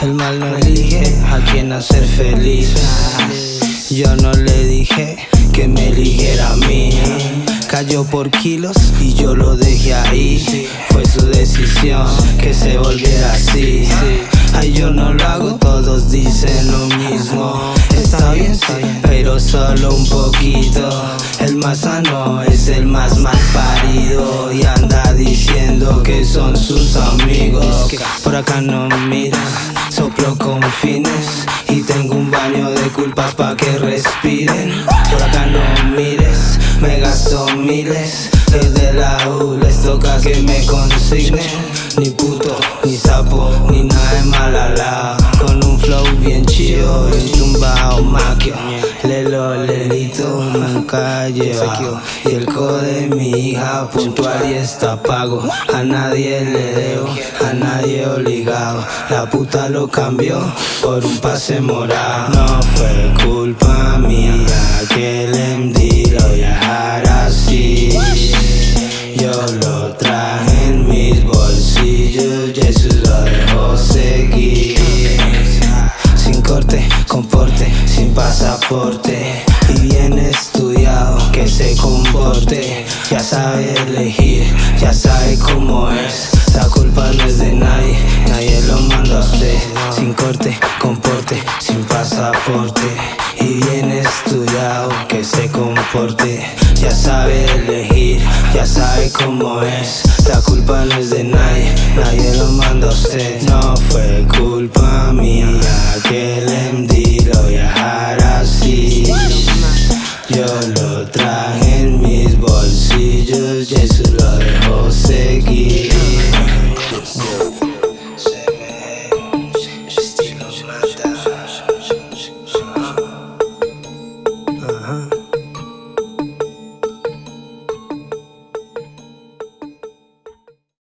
El mal no elige a quién hacer feliz Yo no le dije que me eligiera a mí. Cayó por kilos y yo lo dejé ahí. Fue su decisión que se volviera así. Ay yo no lo hago, todos dicen lo mismo. Está bien, pero solo un poquito. El más sano es el más mal parido. Y anda diciendo que son sus amigos. Por acá no miran, soplo con fines. Y tengo un baño de culpas pa' que respiren. Por acá no mires, me gasto miles. Desde la U les toca que me consignen. Ni puto, Lelito, nunca lleva Y el code de mi hija puntual y está pago. A nadie le debo, a nadie obligado. La puta lo cambió por un pase morado. No fue culpa mía que el MD lo así. Yo lo traje en mis bolsillos Jesús lo dejó seguir. Sin corte, con porte, sin pasaporte Y bien estudiado, que se comporte Ya sabe elegir, ya sabe cómo es. La culpa no es de nadie, nadie lo manda a usted. Sin corte, con porte, sin pasaporte. Y bien estudiado, que se comporte Ya sabe elegir, ya sabe cómo es. La culpa no es de nadie, nadie lo manda a usted. No fue Yo lo traje en mis bolsillos, lo